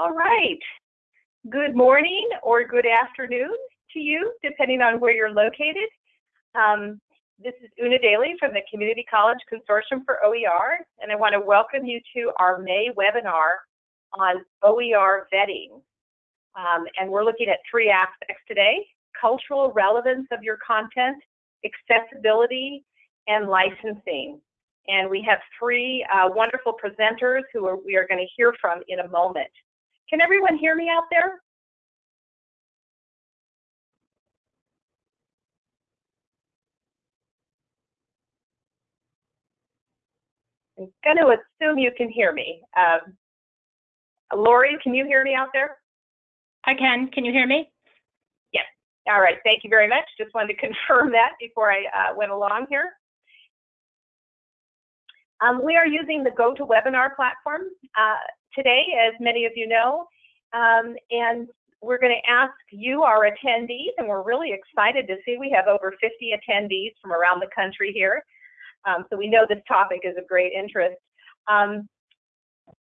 All right. Good morning or good afternoon to you, depending on where you're located. Um, this is Una Daly from the Community College Consortium for OER, and I want to welcome you to our May webinar on OER vetting. Um, and we're looking at three aspects today, cultural relevance of your content, accessibility, and licensing. And we have three uh, wonderful presenters who are, we are going to hear from in a moment. Can everyone hear me out there? I'm going to assume you can hear me. Um, Lori, can you hear me out there? I can. Can you hear me? Yes. All right. Thank you very much. Just wanted to confirm that before I uh, went along here. Um, we are using the GoToWebinar platform uh, today, as many of you know, um, and we're going to ask you, our attendees, and we're really excited to see we have over 50 attendees from around the country here. Um, so we know this topic is of great interest. Um,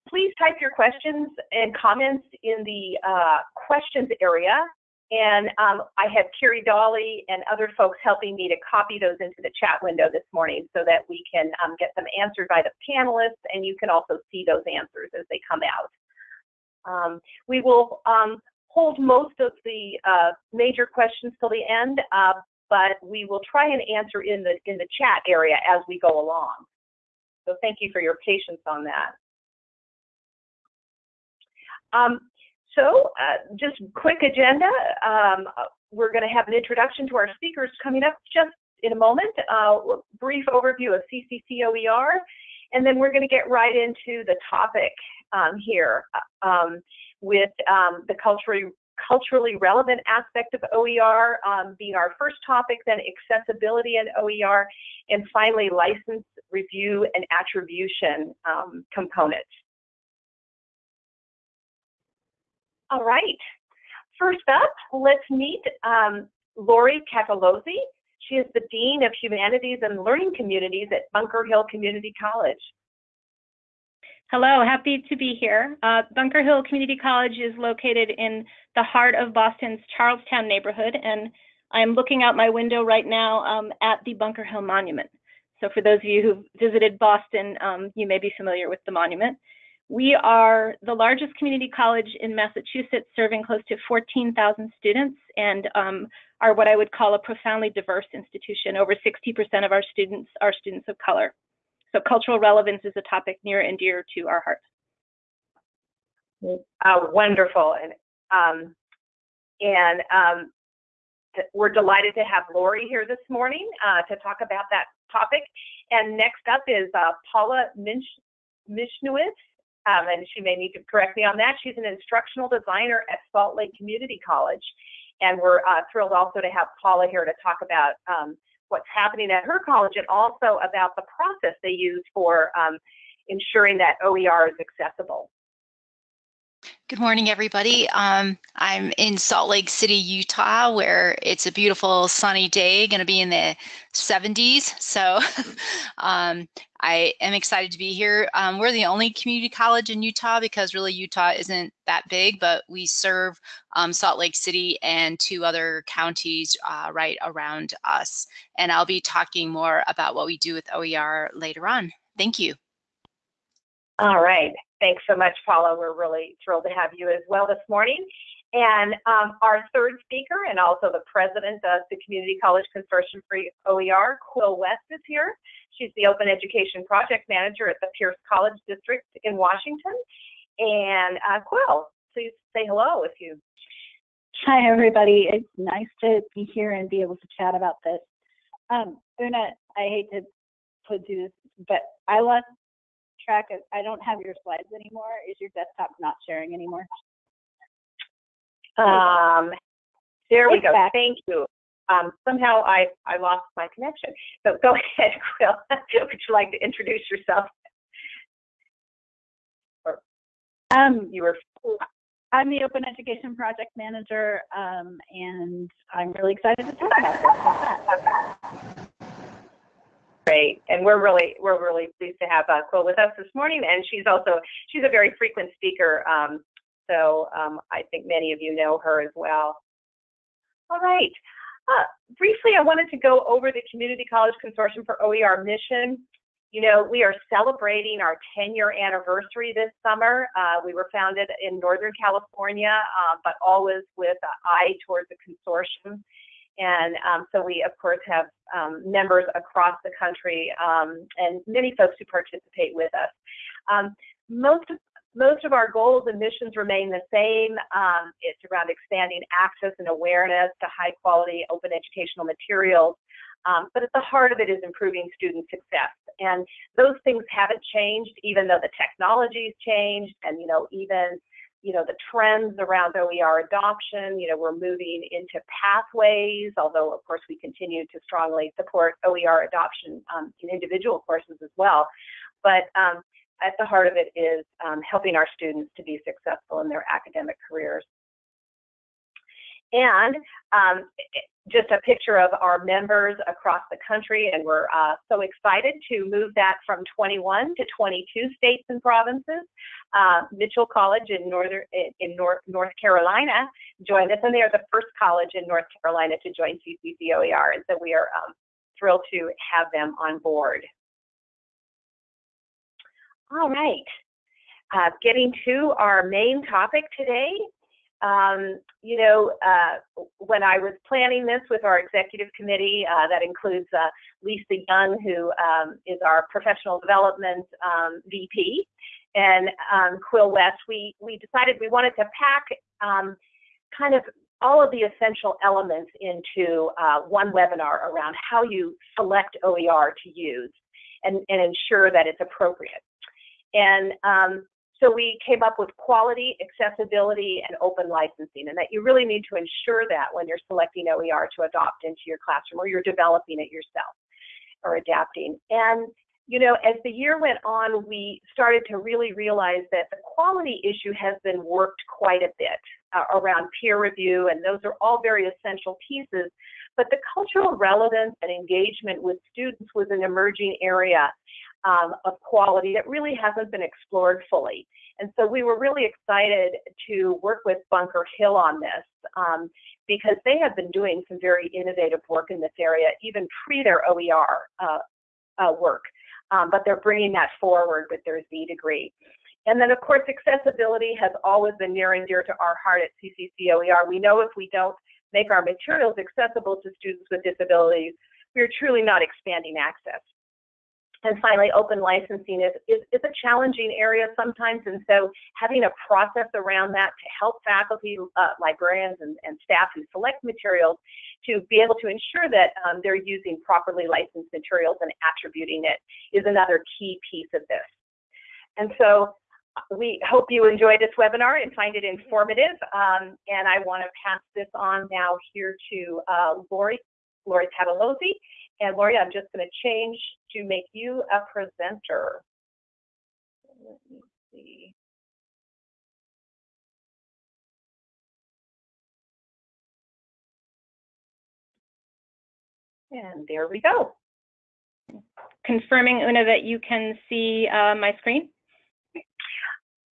please type your questions and comments in the uh, questions area and um, I have Kiri Dolly and other folks helping me to copy those into the chat window this morning so that we can um, get them answered by the panelists and you can also see those answers as they come out. Um, we will um, hold most of the uh, major questions till the end, uh, but we will try and answer in the, in the chat area as we go along. So thank you for your patience on that. Um, so uh, just quick agenda. Um, we're going to have an introduction to our speakers coming up just in a moment, uh, brief overview of CCCOER, and then we're going to get right into the topic um, here um, with um, the culturally, culturally relevant aspect of OER um, being our first topic, then accessibility in OER, and finally license review and attribution um, components. All right. First up, let's meet um, Lori Catalozzi. She is the Dean of Humanities and Learning Communities at Bunker Hill Community College. Hello, happy to be here. Uh, Bunker Hill Community College is located in the heart of Boston's Charlestown neighborhood, and I'm looking out my window right now um, at the Bunker Hill Monument. So for those of you who've visited Boston, um, you may be familiar with the monument. We are the largest community college in Massachusetts, serving close to 14,000 students and um, are what I would call a profoundly diverse institution. Over 60% of our students are students of color. So cultural relevance is a topic near and dear to our hearts. Uh, wonderful. And, um, and um, we're delighted to have Lori here this morning uh, to talk about that topic. And next up is uh, Paula Minch Mishnowitz um, and she may need to correct me on that. She's an instructional designer at Salt Lake Community College. And we're uh, thrilled also to have Paula here to talk about um, what's happening at her college and also about the process they use for um, ensuring that OER is accessible. Good morning, everybody. Um, I'm in Salt Lake City, Utah, where it's a beautiful sunny day, going to be in the 70s. So um, I am excited to be here. Um, we're the only community college in Utah because really Utah isn't that big, but we serve um, Salt Lake City and two other counties uh, right around us. And I'll be talking more about what we do with OER later on. Thank you. All right. Thanks so much, Paula. We're really thrilled to have you as well this morning. And um, our third speaker and also the president of the Community College Consortium for OER, Quill West is here. She's the Open Education Project Manager at the Pierce College District in Washington. And uh, Quill, please say hello if you. Hi, everybody. It's nice to be here and be able to chat about this. Um, Una, I hate to put do this, but I lost track of, I don't have your slides anymore. Is your desktop not sharing anymore? Um, there we go. Back. Thank you. Um, somehow I, I lost my connection. So go ahead, Quill. Would you like to introduce yourself? um, you were. I'm the Open Education Project Manager, um, and I'm really excited to talk about this. Great, and we're really we're really pleased to have uh, Quill with us this morning, and she's also she's a very frequent speaker um, so um, I think many of you know her as well. All right. Uh, briefly, I wanted to go over the Community College Consortium for OER mission. You know, we are celebrating our 10 year anniversary this summer. Uh, we were founded in Northern California, uh, but always with an eye towards the consortium. And um, so we, of course, have um, members across the country um, and many folks who participate with us. Um, most of most of our goals and missions remain the same. Um, it's around expanding access and awareness to high quality open educational materials. Um, but at the heart of it is improving student success. And those things haven't changed, even though the technology's changed and, you know, even, you know, the trends around OER adoption, you know, we're moving into pathways, although of course we continue to strongly support OER adoption um, in individual courses as well. But um, at the heart of it is um, helping our students to be successful in their academic careers. And um, just a picture of our members across the country, and we're uh, so excited to move that from 21 to 22 states and provinces. Uh, Mitchell College in Northern in North North Carolina joined us, and they are the first college in North Carolina to join CCCOER, and so we are um, thrilled to have them on board. All right. Uh, getting to our main topic today. Um, you know, uh, when I was planning this with our executive committee, uh, that includes uh, Lisa Young, who um, is our professional development um, VP, and um, Quill West, we, we decided we wanted to pack um, kind of all of the essential elements into uh, one webinar around how you select OER to use and, and ensure that it's appropriate. And um, so we came up with quality, accessibility, and open licensing, and that you really need to ensure that when you're selecting OER to adopt into your classroom or you're developing it yourself or adapting. And you know, as the year went on, we started to really realize that the quality issue has been worked quite a bit uh, around peer review, and those are all very essential pieces. But the cultural relevance and engagement with students was an emerging area um, of quality that really hasn't been explored fully. And so we were really excited to work with Bunker Hill on this um, because they have been doing some very innovative work in this area, even pre their OER uh, uh, work. Um, but they're bringing that forward with their Z degree. And then, of course, accessibility has always been near and dear to our heart at CCCOER. We know if we don't make our materials accessible to students with disabilities, we're truly not expanding access. And finally, open licensing is, is, is, a challenging area sometimes, and so having a process around that to help faculty, uh, librarians, and, and, staff who select materials to be able to ensure that um, they're using properly licensed materials and attributing it is another key piece of this. And so we hope you enjoy this webinar and find it informative. Um, and I want to pass this on now here to uh, Lori, Lori Catalozzi, and Lori, I'm just going to change to make you a presenter. Let me see. And there we go. Confirming, Una, that you can see uh, my screen?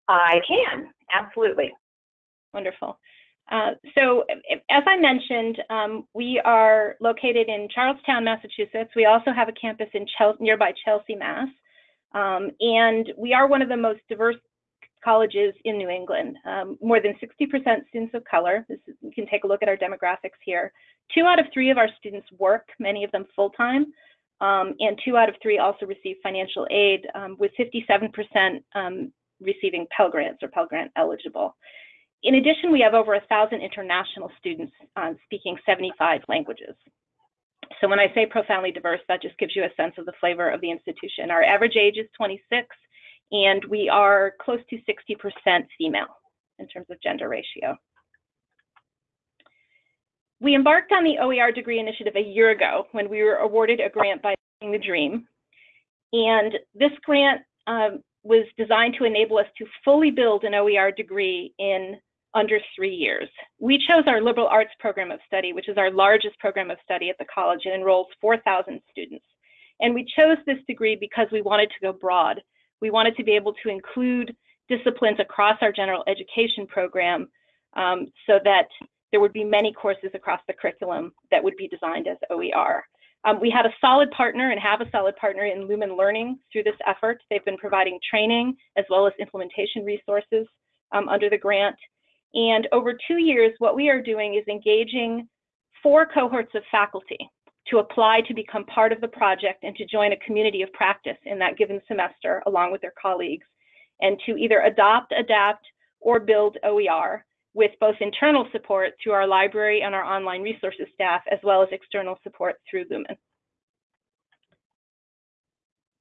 I can, absolutely. Wonderful. Uh, so as I mentioned, um, we are located in Charlestown, Massachusetts. We also have a campus in nearby Chelsea, Mass. Um, and we are one of the most diverse colleges in New England. Um, more than 60% students of color. Is, you can take a look at our demographics here. Two out of three of our students work, many of them full-time. Um, and two out of three also receive financial aid, um, with 57% um, receiving Pell Grants or Pell Grant eligible. In addition, we have over a thousand international students uh, speaking 75 languages. So when I say profoundly diverse, that just gives you a sense of the flavor of the institution. Our average age is 26, and we are close to 60% female in terms of gender ratio. We embarked on the OER degree initiative a year ago when we were awarded a grant by the Dream. And this grant um, was designed to enable us to fully build an OER degree in under three years. We chose our liberal arts program of study, which is our largest program of study at the college and enrolls 4,000 students. And we chose this degree because we wanted to go broad. We wanted to be able to include disciplines across our general education program um, so that there would be many courses across the curriculum that would be designed as OER. Um, we had a solid partner and have a solid partner in Lumen Learning through this effort. They've been providing training as well as implementation resources um, under the grant. And over two years, what we are doing is engaging four cohorts of faculty to apply to become part of the project and to join a community of practice in that given semester along with their colleagues and to either adopt, adapt, or build OER with both internal support through our library and our online resources staff, as well as external support through Lumen.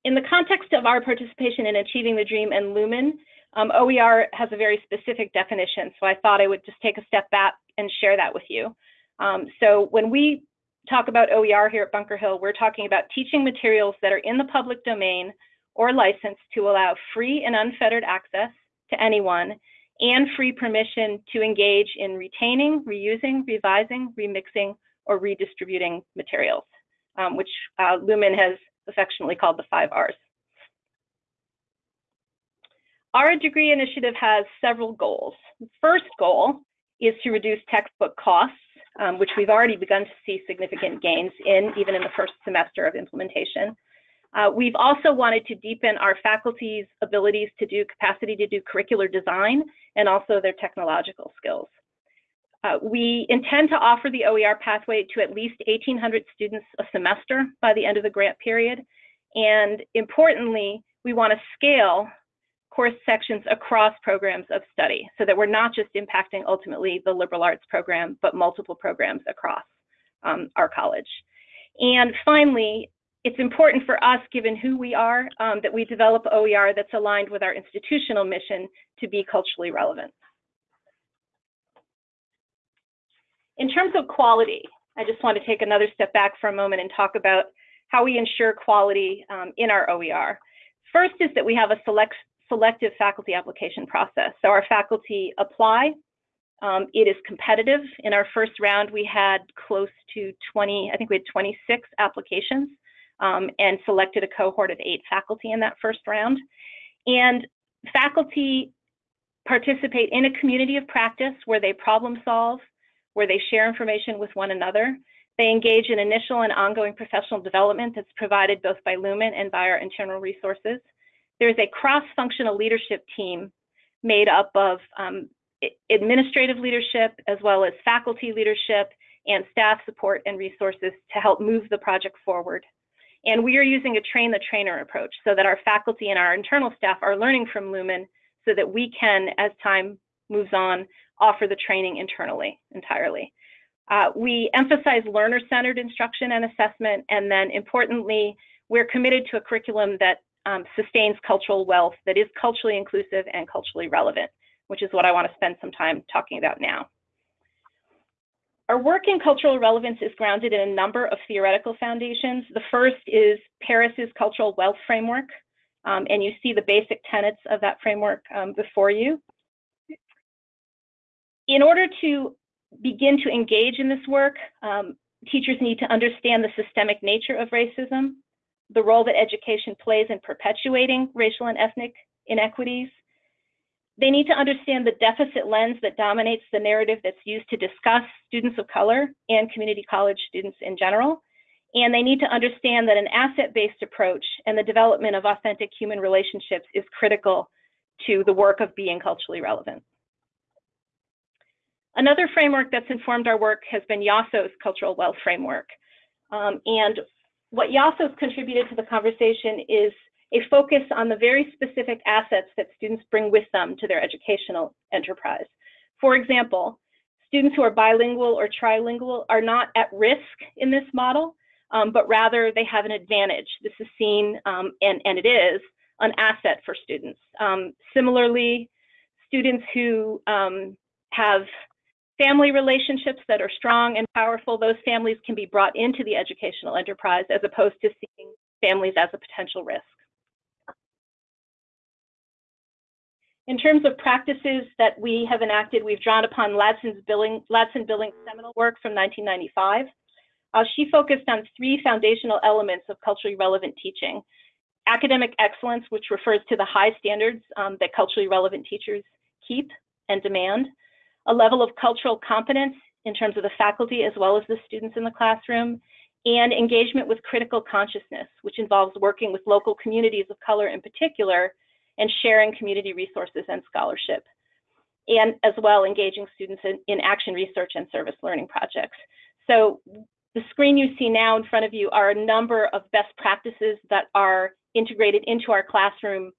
In the context of our participation in Achieving the Dream and Lumen, um, OER has a very specific definition, so I thought I would just take a step back and share that with you. Um, so when we talk about OER here at Bunker Hill, we're talking about teaching materials that are in the public domain or licensed to allow free and unfettered access to anyone and free permission to engage in retaining, reusing, revising, remixing, or redistributing materials, um, which uh, Lumen has affectionately called the five R's. Our degree initiative has several goals. The first goal is to reduce textbook costs, um, which we've already begun to see significant gains in, even in the first semester of implementation. Uh, we've also wanted to deepen our faculty's abilities to do capacity to do curricular design and also their technological skills. Uh, we intend to offer the OER pathway to at least 1,800 students a semester by the end of the grant period. And importantly, we want to scale course sections across programs of study so that we're not just impacting ultimately the liberal arts program, but multiple programs across um, our college. And finally, it's important for us, given who we are, um, that we develop OER that's aligned with our institutional mission to be culturally relevant. In terms of quality, I just want to take another step back for a moment and talk about how we ensure quality um, in our OER. First is that we have a select, selective faculty application process. So our faculty apply. Um, it is competitive. In our first round, we had close to 20, I think we had 26 applications um, and selected a cohort of eight faculty in that first round. And faculty participate in a community of practice where they problem solve, where they share information with one another. They engage in initial and ongoing professional development that's provided both by Lumen and by our internal resources. There's a cross-functional leadership team made up of um, administrative leadership as well as faculty leadership and staff support and resources to help move the project forward. And we are using a train the trainer approach so that our faculty and our internal staff are learning from Lumen so that we can, as time moves on, offer the training internally entirely. Uh, we emphasize learner-centered instruction and assessment, and then importantly, we're committed to a curriculum that um, sustains cultural wealth, that is culturally inclusive and culturally relevant, which is what I want to spend some time talking about now. Our work in cultural relevance is grounded in a number of theoretical foundations. The first is Paris's cultural wealth framework, um, and you see the basic tenets of that framework um, before you. In order to begin to engage in this work, um, teachers need to understand the systemic nature of racism, the role that education plays in perpetuating racial and ethnic inequities, they need to understand the deficit lens that dominates the narrative that's used to discuss students of color and community college students in general. And they need to understand that an asset-based approach and the development of authentic human relationships is critical to the work of being culturally relevant. Another framework that's informed our work has been Yosso's cultural wealth framework. Um, and what Yosso's contributed to the conversation is a focus on the very specific assets that students bring with them to their educational enterprise. For example, students who are bilingual or trilingual are not at risk in this model, um, but rather they have an advantage. This is seen, um, and, and it is, an asset for students. Um, similarly, students who um, have family relationships that are strong and powerful, those families can be brought into the educational enterprise as opposed to seeing families as a potential risk. In terms of practices that we have enacted, we've drawn upon Ladson's Billing, Ladson Billings' seminal work from 1995. Uh, she focused on three foundational elements of culturally relevant teaching. academic excellence, which refers to the high standards um, that culturally relevant teachers keep and demand, a level of cultural competence in terms of the faculty as well as the students in the classroom, and engagement with critical consciousness, which involves working with local communities of color in particular and sharing community resources and scholarship, and as well engaging students in, in action research and service learning projects. So the screen you see now in front of you are a number of best practices that are integrated into our classroom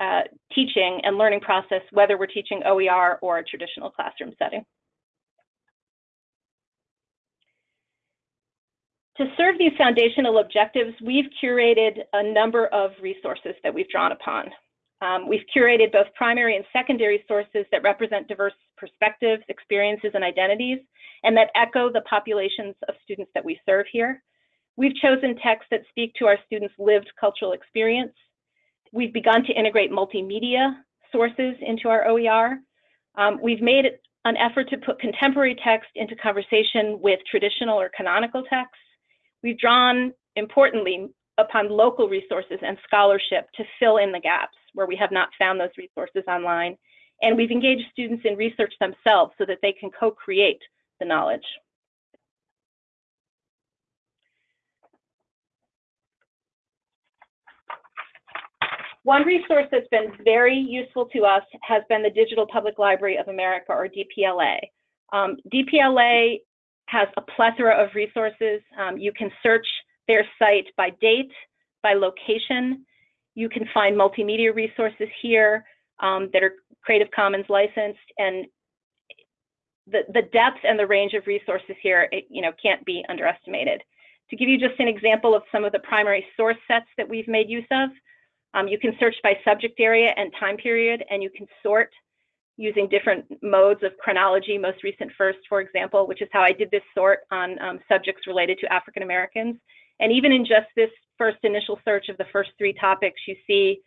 uh, teaching and learning process, whether we're teaching OER or a traditional classroom setting. To serve these foundational objectives, we've curated a number of resources that we've drawn upon. Um, we've curated both primary and secondary sources that represent diverse perspectives, experiences, and identities, and that echo the populations of students that we serve here. We've chosen texts that speak to our students' lived cultural experience. We've begun to integrate multimedia sources into our OER. Um, we've made an effort to put contemporary text into conversation with traditional or canonical texts. We've drawn, importantly, upon local resources and scholarship to fill in the gaps where we have not found those resources online. And we've engaged students in research themselves so that they can co-create the knowledge. One resource that's been very useful to us has been the Digital Public Library of America, or DPLA. Um, DPLA has a plethora of resources. Um, you can search their site by date, by location. You can find multimedia resources here um, that are Creative Commons licensed, and the, the depth and the range of resources here, it, you know, can't be underestimated. To give you just an example of some of the primary source sets that we've made use of, um, you can search by subject area and time period, and you can sort using different modes of chronology, most recent first, for example, which is how I did this sort on um, subjects related to African Americans. And even in just this first initial search of the first three topics, you see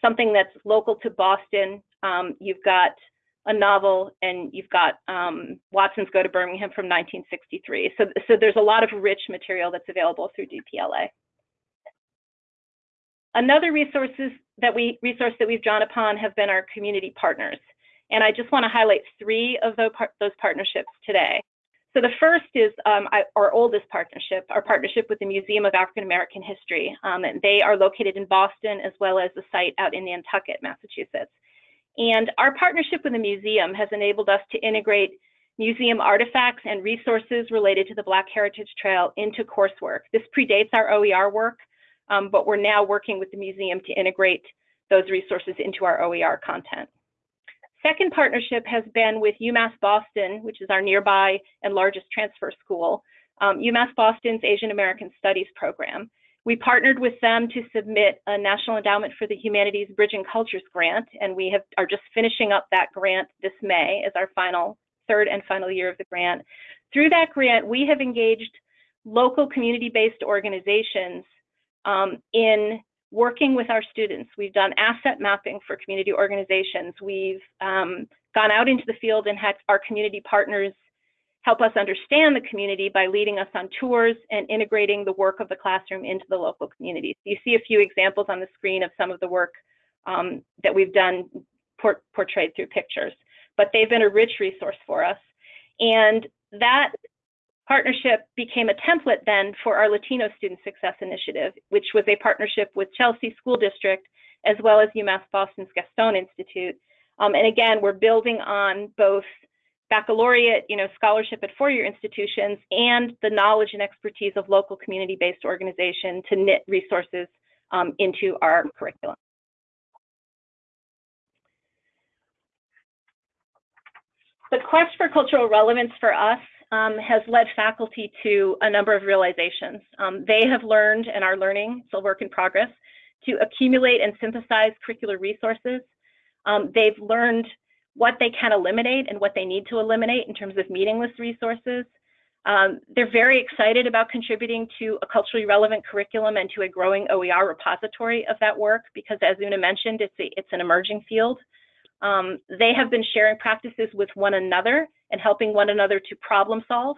something that's local to Boston. Um, you've got a novel, and you've got um, Watson's Go to Birmingham from 1963. So, so there's a lot of rich material that's available through DPLA. Another resources that we resource that we've drawn upon have been our community partners. And I just want to highlight three of those, those partnerships today. So the first is um, our oldest partnership, our partnership with the Museum of African American History. Um, and they are located in Boston as well as the site out in Nantucket, Massachusetts. And our partnership with the museum has enabled us to integrate museum artifacts and resources related to the Black Heritage Trail into coursework. This predates our OER work, um, but we're now working with the museum to integrate those resources into our OER content. Second partnership has been with UMass Boston, which is our nearby and largest transfer school, um, UMass Boston's Asian American Studies program. We partnered with them to submit a National Endowment for the Humanities Bridging Cultures grant, and we have, are just finishing up that grant this May as our final, third and final year of the grant. Through that grant, we have engaged local community-based organizations um, in working with our students. We've done asset mapping for community organizations. We've um, gone out into the field and had our community partners help us understand the community by leading us on tours and integrating the work of the classroom into the local communities. You see a few examples on the screen of some of the work um, that we've done por portrayed through pictures, but they've been a rich resource for us. And that partnership became a template then for our Latino Student Success Initiative, which was a partnership with Chelsea School District as well as UMass Boston's Gaston Institute. Um, and again, we're building on both baccalaureate, you know, scholarship at four-year institutions and the knowledge and expertise of local community-based organization to knit resources um, into our curriculum. The quest for cultural relevance for us um, has led faculty to a number of realizations. Um, they have learned and are learning, still work in progress, to accumulate and synthesize curricular resources. Um, they've learned what they can eliminate and what they need to eliminate in terms of meaningless resources. Um, they're very excited about contributing to a culturally relevant curriculum and to a growing OER repository of that work because as Una mentioned, it's, a, it's an emerging field. Um, they have been sharing practices with one another and helping one another to problem solve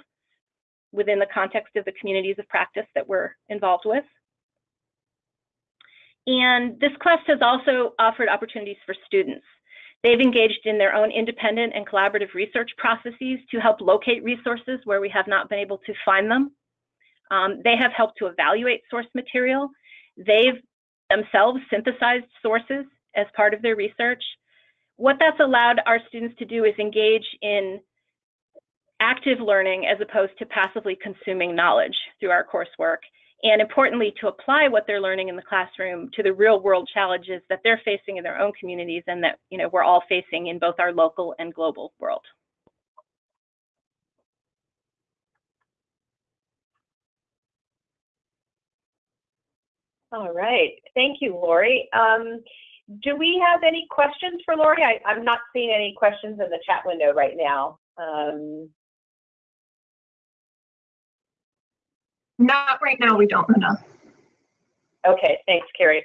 within the context of the communities of practice that we're involved with. And this quest has also offered opportunities for students. They've engaged in their own independent and collaborative research processes to help locate resources where we have not been able to find them. Um, they have helped to evaluate source material. They've themselves synthesized sources as part of their research. What that's allowed our students to do is engage in active learning as opposed to passively consuming knowledge through our coursework and importantly, to apply what they're learning in the classroom to the real world challenges that they're facing in their own communities and that you know we're all facing in both our local and global world. All right, thank you, Lori. Um, do we have any questions for Lori? I, I'm not seeing any questions in the chat window right now. Um, Not right now, we don't, Una. Okay, thanks, Carrie.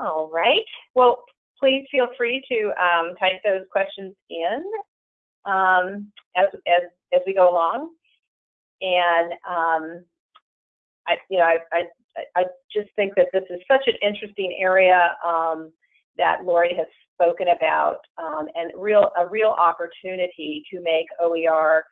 All right. Well, please feel free to um, type those questions in um, as, as, as we go along. And um, I, you know, I, I, I just think that this is such an interesting area um, that Lori has spoken about um, and real a real opportunity to make OER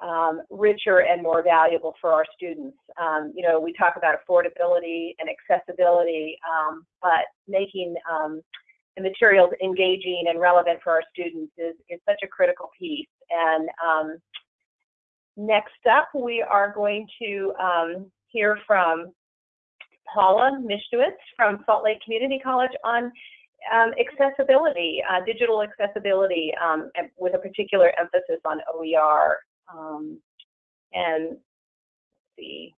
um, richer and more valuable for our students. Um, you know, we talk about affordability and accessibility, um, but making um, the materials engaging and relevant for our students is, is such a critical piece. And um, next up, we are going to um, hear from Paula Mishnewitz from Salt Lake Community College on um, accessibility, uh, digital accessibility, um, with a particular emphasis on OER. Um, and see,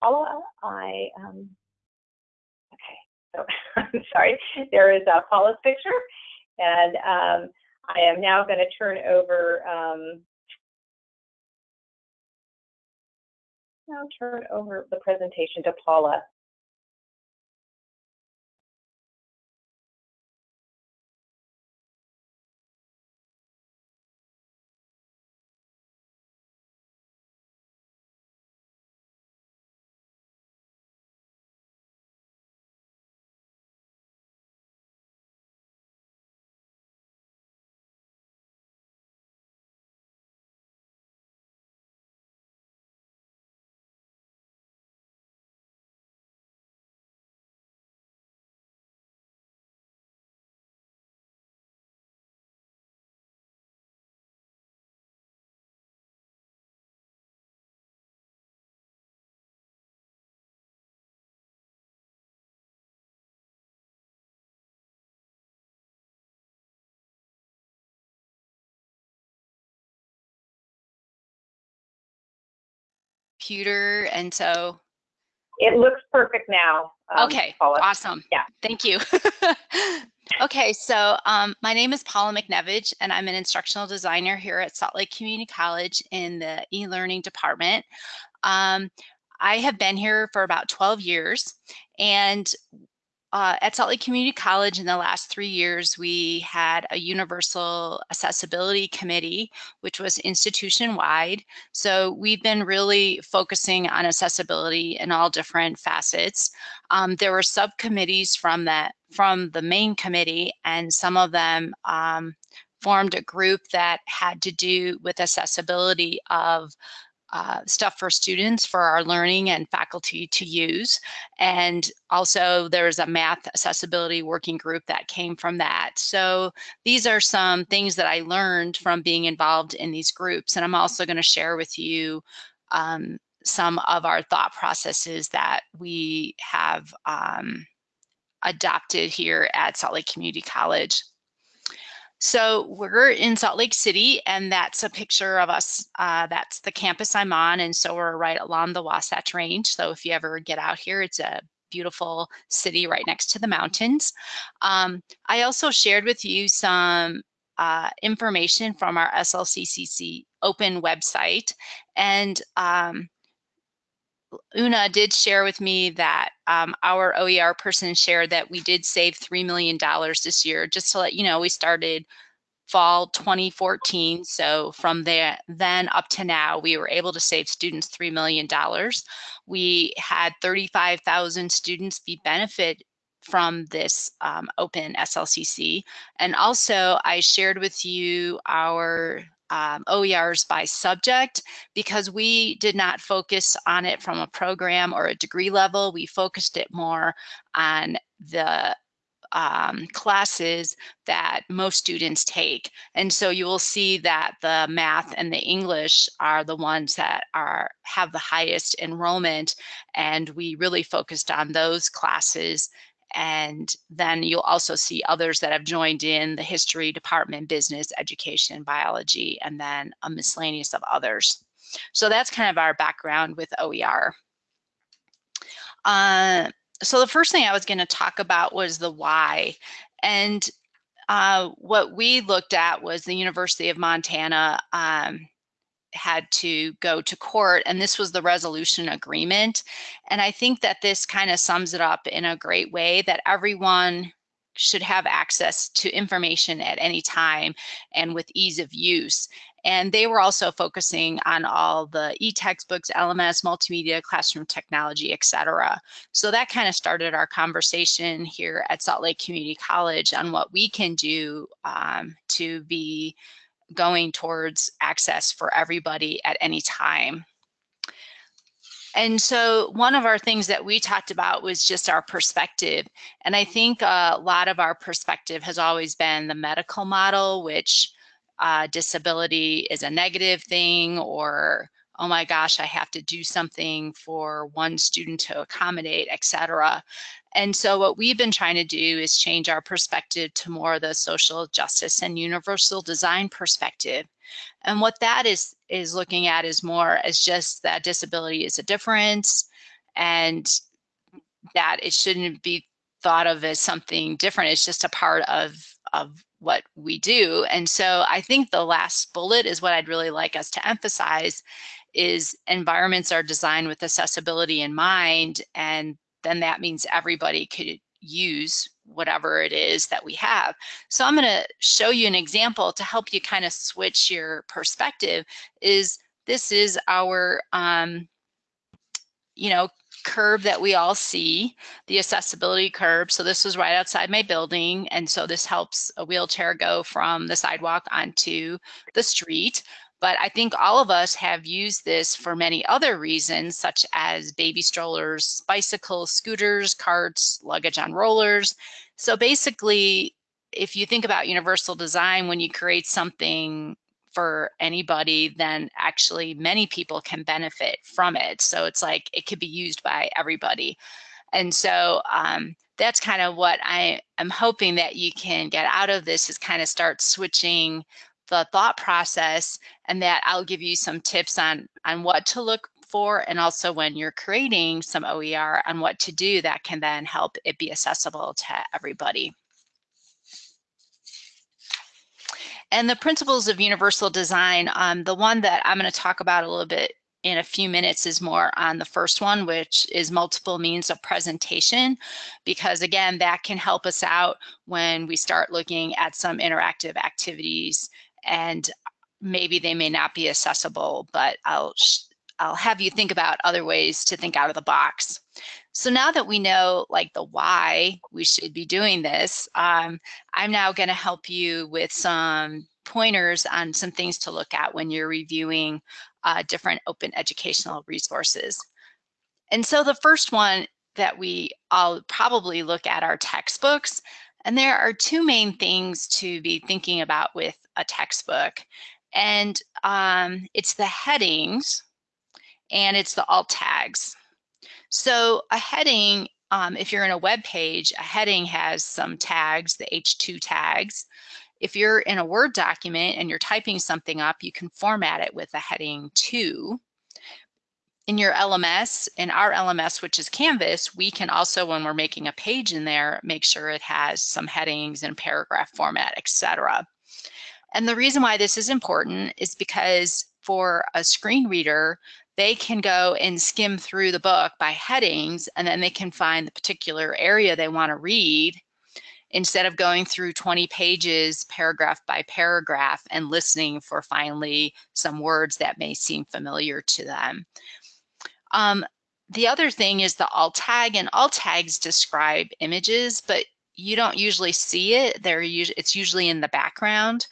Paula, I, um, okay, so I'm sorry, there is uh, Paula's picture, and um, I am now going to turn over, um, now turn over the presentation to Paula. Computer. And so. It looks perfect now. Um, okay, Paula. awesome. Yeah. Thank you. okay, so um, my name is Paula McNevich, and I'm an instructional designer here at Salt Lake Community College in the e-learning department. Um, I have been here for about 12 years, and uh, at Salt Lake Community College in the last three years, we had a universal accessibility committee, which was institution wide. So we've been really focusing on accessibility in all different facets. Um, there were subcommittees from that from the main committee, and some of them um, formed a group that had to do with accessibility of uh, stuff for students for our learning and faculty to use. And also there's a math accessibility working group that came from that. So these are some things that I learned from being involved in these groups. And I'm also gonna share with you um, some of our thought processes that we have um, adopted here at Salt Lake Community College. So we're in Salt Lake City, and that's a picture of us. Uh, that's the campus I'm on, and so we're right along the Wasatch Range. So if you ever get out here, it's a beautiful city right next to the mountains. Um, I also shared with you some uh, information from our SLCC open website, and um, Una did share with me that um, our OER person shared that we did save $3 million this year. Just to let you know, we started fall 2014. So from there, then up to now, we were able to save students $3 million. We had 35,000 students be benefit from this um, open SLCC. And also I shared with you our um, OERs by subject because we did not focus on it from a program or a degree level. We focused it more on the um, classes that most students take. And so you will see that the math and the English are the ones that are have the highest enrollment. And we really focused on those classes. And then you'll also see others that have joined in the history department, business, education, biology, and then a miscellaneous of others. So that's kind of our background with OER. Uh, so the first thing I was going to talk about was the why. And uh, what we looked at was the University of Montana um, had to go to court and this was the resolution agreement. And I think that this kind of sums it up in a great way that everyone should have access to information at any time and with ease of use. And they were also focusing on all the e-textbooks, LMS, multimedia, classroom technology, etc. So that kind of started our conversation here at Salt Lake Community College on what we can do um, to be going towards access for everybody at any time. And so one of our things that we talked about was just our perspective. And I think a lot of our perspective has always been the medical model, which uh, disability is a negative thing or oh my gosh, I have to do something for one student to accommodate, etc. And so what we've been trying to do is change our perspective to more of the social justice and universal design perspective. And what that is is looking at is more as just that disability is a difference and that it shouldn't be thought of as something different. It's just a part of, of what we do. And so I think the last bullet is what I'd really like us to emphasize is environments are designed with accessibility in mind. And then that means everybody could use whatever it is that we have. So I'm gonna show you an example to help you kind of switch your perspective is this is our, um, you know, curve that we all see, the accessibility curve. So this was right outside my building. And so this helps a wheelchair go from the sidewalk onto the street. But I think all of us have used this for many other reasons, such as baby strollers, bicycles, scooters, carts, luggage on rollers. So basically, if you think about universal design, when you create something for anybody, then actually many people can benefit from it. So it's like it could be used by everybody. And so um, that's kind of what I am hoping that you can get out of this is kind of start switching the thought process and that I'll give you some tips on, on what to look for and also when you're creating some OER on what to do that can then help it be accessible to everybody. And the principles of universal design, um, the one that I'm going to talk about a little bit in a few minutes is more on the first one, which is multiple means of presentation, because again, that can help us out when we start looking at some interactive activities and maybe they may not be accessible, but I'll I'll have you think about other ways to think out of the box. So now that we know like the why we should be doing this, um, I'm now going to help you with some pointers on some things to look at when you're reviewing uh, different open educational resources. And so the first one that we all probably look at are textbooks. And there are two main things to be thinking about with a textbook. And um, it's the headings and it's the alt tags. So a heading, um, if you're in a web page, a heading has some tags, the H2 tags. If you're in a Word document and you're typing something up, you can format it with a heading 2. In your LMS, in our LMS, which is Canvas, we can also, when we're making a page in there, make sure it has some headings and paragraph format, etc. And the reason why this is important is because for a screen reader, they can go and skim through the book by headings and then they can find the particular area they want to read. instead of going through 20 pages paragraph by paragraph and listening for finally some words that may seem familiar to them. Um, the other thing is the alt tag and alt tags describe images, but you don't usually see it. They're it's usually in the background.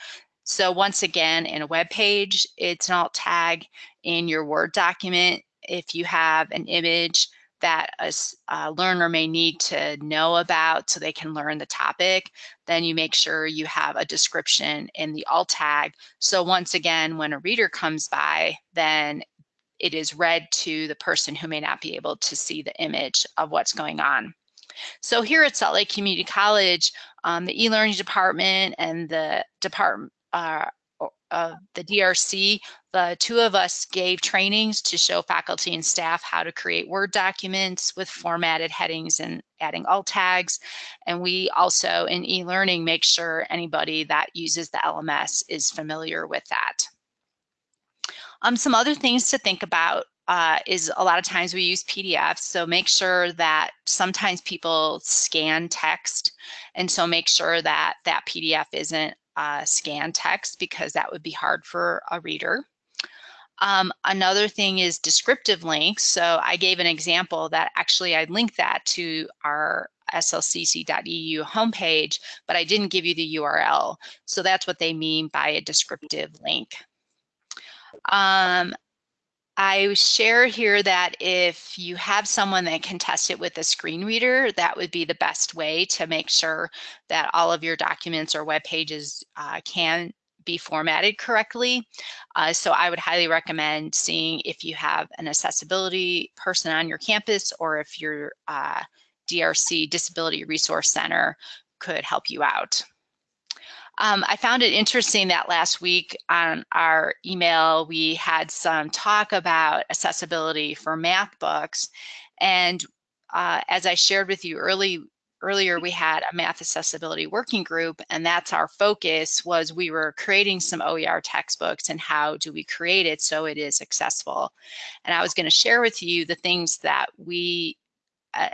So once again, in a web page, it's an alt tag in your Word document. If you have an image that a, a, learner may need to know about so they can learn the topic, then you make sure you have a description in the alt tag. So once again, when a reader comes by, then it is read to the person who may not be able to see the image of what's going on. So here at Salt Lake Community College, um, the e-learning department and the department uh, uh, the DRC, the two of us gave trainings to show faculty and staff how to create Word documents with formatted headings and adding alt tags. And we also in e-learning make sure anybody that uses the LMS is familiar with that. Um, some other things to think about uh, is a lot of times we use PDFs. So make sure that sometimes people scan text. And so make sure that that PDF isn't uh, scan text because that would be hard for a reader. Um, another thing is descriptive links. So I gave an example that actually I linked that to our slcc.edu homepage, but I didn't give you the URL. So that's what they mean by a descriptive link. Um, I share here that if you have someone that can test it with a screen reader, that would be the best way to make sure that all of your documents or web pages uh, can be formatted correctly. Uh, so I would highly recommend seeing if you have an accessibility person on your campus or if your uh, DRC Disability Resource Center could help you out. Um, I found it interesting that last week on our email, we had some talk about accessibility for math books. And uh, as I shared with you early, earlier, we had a math accessibility working group, and that's our focus was we were creating some OER textbooks and how do we create it so it is accessible. And I was gonna share with you the things that we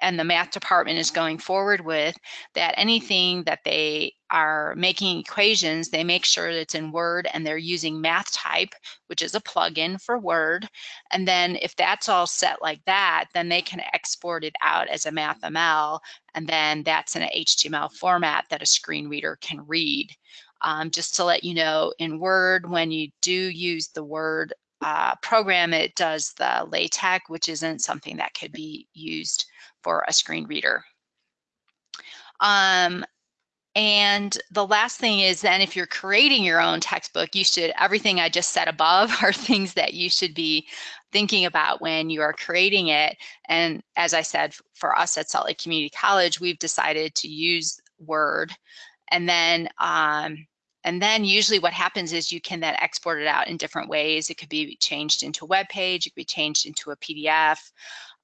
and the math department is going forward with that anything that they are making equations, they make sure it's in Word and they're using MathType, which is a plugin for Word. And then if that's all set like that, then they can export it out as a MathML, and then that's in an HTML format that a screen reader can read. Um, just to let you know, in Word, when you do use the Word uh, program, it does the LaTeX, which isn't something that could be used for a screen reader. Um, and the last thing is then if you're creating your own textbook, you should, everything I just said above are things that you should be thinking about when you are creating it. And as I said, for us at Salt Lake Community College, we've decided to use Word. And then um, and then usually what happens is you can then export it out in different ways. It could be changed into a web page, it could be changed into a PDF.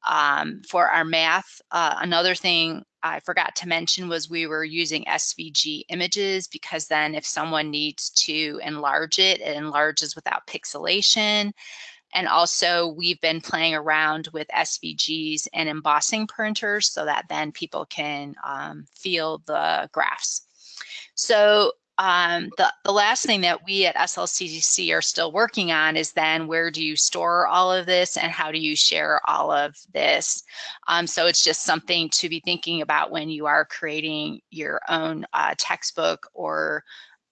Um, for our math, uh, another thing I forgot to mention was we were using SVG images because then if someone needs to enlarge it, it enlarges without pixelation. And also we've been playing around with SVGs and embossing printers so that then people can um, feel the graphs. So um, the, the last thing that we at SLCC are still working on is then where do you store all of this and how do you share all of this? Um, so it's just something to be thinking about when you are creating your own uh, textbook or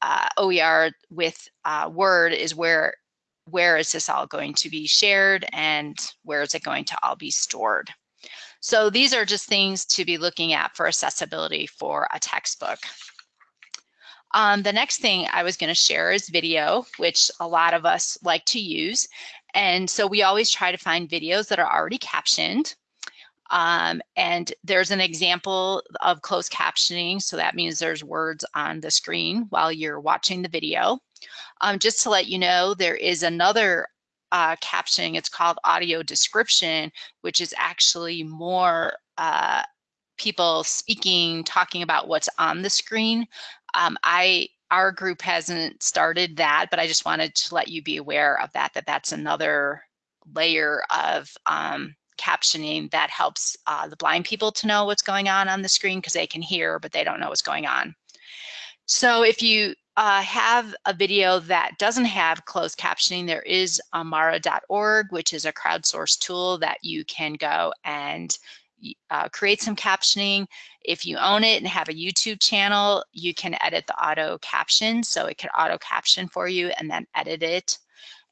uh, OER with uh, Word is where where is this all going to be shared and where is it going to all be stored? So these are just things to be looking at for accessibility for a textbook. Um, the next thing I was going to share is video, which a lot of us like to use. And so we always try to find videos that are already captioned. Um, and there's an example of closed captioning. So that means there's words on the screen while you're watching the video. Um, just to let you know, there is another uh, captioning. It's called audio description, which is actually more uh, people speaking, talking about what's on the screen. Um, I our group hasn't started that, but I just wanted to let you be aware of that, that that's another layer of um, captioning that helps uh, the blind people to know what's going on on the screen because they can hear, but they don't know what's going on. So if you uh, have a video that doesn't have closed captioning, there is amara.org, which is a crowdsourced tool that you can go and uh, create some captioning. If you own it and have a YouTube channel, you can edit the auto caption. So it can auto caption for you and then edit it.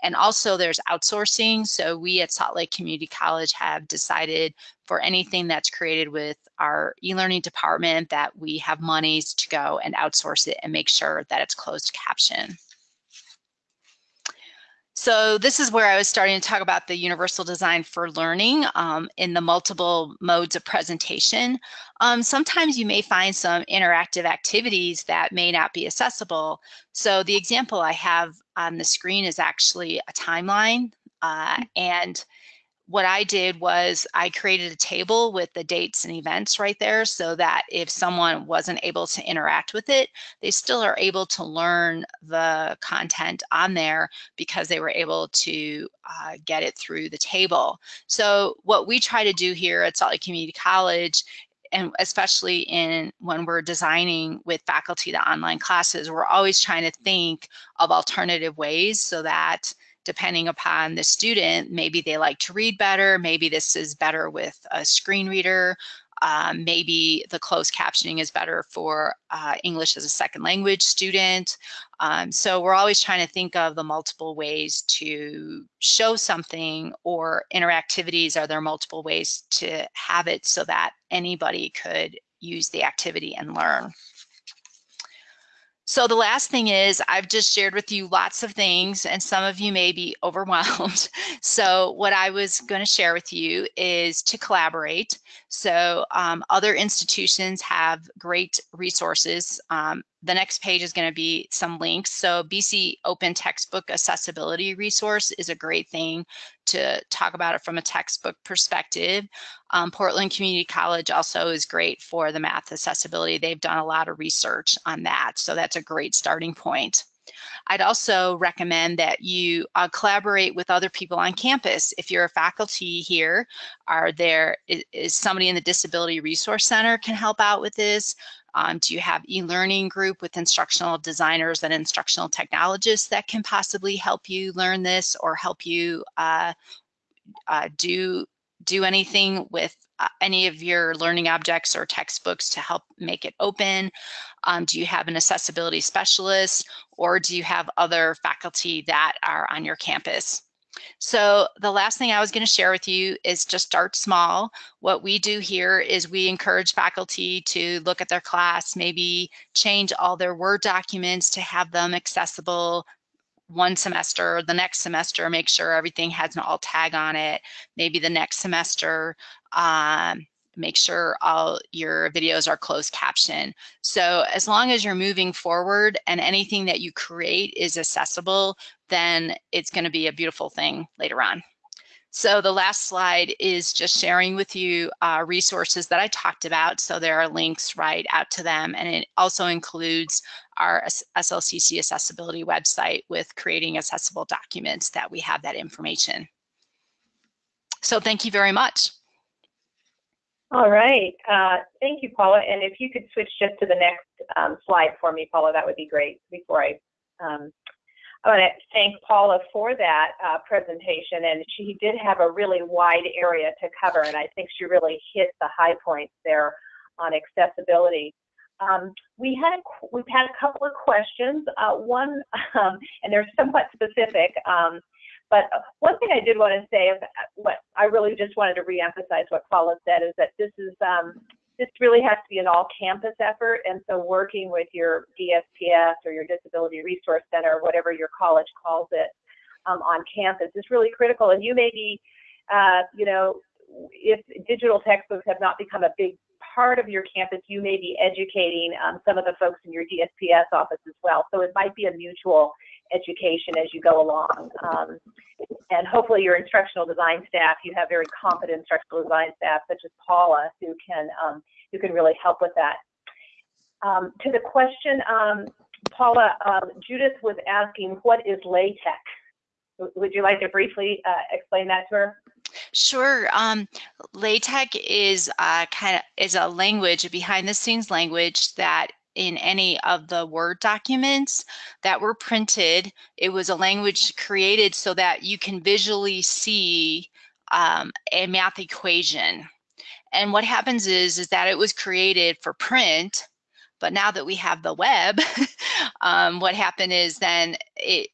And also there's outsourcing. So we at Salt Lake Community College have decided for anything that's created with our e-learning department that we have monies to go and outsource it and make sure that it's closed caption. So this is where I was starting to talk about the universal design for learning um, in the multiple modes of presentation. Um, sometimes you may find some interactive activities that may not be accessible. So the example I have on the screen is actually a timeline uh, and what I did was I created a table with the dates and events right there so that if someone wasn't able to interact with it, they still are able to learn the content on there because they were able to uh, get it through the table. So what we try to do here at Salt Lake Community College and especially in when we're designing with faculty the online classes, we're always trying to think of alternative ways so that depending upon the student, maybe they like to read better, maybe this is better with a screen reader, um, maybe the closed captioning is better for uh, English as a second language student. Um, so we're always trying to think of the multiple ways to show something or interactivities. Are there multiple ways to have it so that anybody could use the activity and learn? So the last thing is I've just shared with you lots of things and some of you may be overwhelmed. So what I was going to share with you is to collaborate. So um, other institutions have great resources. Um, the next page is going to be some links. So BC Open Textbook Accessibility Resource is a great thing to talk about it from a textbook perspective. Um, Portland Community College also is great for the math accessibility. They've done a lot of research on that. So that's a great starting point. I'd also recommend that you uh, collaborate with other people on campus. If you're a faculty here, are there is, is somebody in the Disability Resource Center can help out with this? Um, do you have e-learning group with instructional designers and instructional technologists that can possibly help you learn this or help you uh, uh, do do anything with uh, any of your learning objects or textbooks to help make it open? Um, do you have an accessibility specialist or do you have other faculty that are on your campus? So the last thing I was going to share with you is just start small. What we do here is we encourage faculty to look at their class, maybe change all their Word documents to have them accessible one semester, the next semester, make sure everything has an alt tag on it. Maybe the next semester, um, make sure all your videos are closed caption. So as long as you're moving forward and anything that you create is accessible, then it's gonna be a beautiful thing later on. So the last slide is just sharing with you uh, resources that I talked about. So there are links right out to them and it also includes our SLCC accessibility website with creating accessible documents that we have that information. So thank you very much. All right. Uh, thank you, Paula. And if you could switch just to the next um, slide for me, Paula, that would be great before I um, I want to thank Paula for that uh, presentation, and she did have a really wide area to cover, and I think she really hit the high points there on accessibility. Um, we had we've had a couple of questions. Uh, one, um, and they're somewhat specific, um, but one thing I did want to say, what I really just wanted to reemphasize what Paula said is that this is um, this really has to be an all-campus effort, and so working with your DSPS or your Disability Resource Center, whatever your college calls it, um, on campus is really critical. And you may be, uh, you know, if digital textbooks have not become a big part of your campus, you may be educating um, some of the folks in your DSPS office as well. So it might be a mutual education as you go along. Um, and hopefully your instructional design staff, you have very competent instructional design staff such as Paula who can, um, who can really help with that. Um, to the question, um, Paula, um, Judith was asking, what is LaTeX? Would you like to briefly uh, explain that to her? Sure. Um, LaTeX is uh, kind of is a language, a behind the scenes language that in any of the Word documents that were printed, it was a language created so that you can visually see um, a math equation. And what happens is, is that it was created for print, but now that we have the web, um, what happened is then it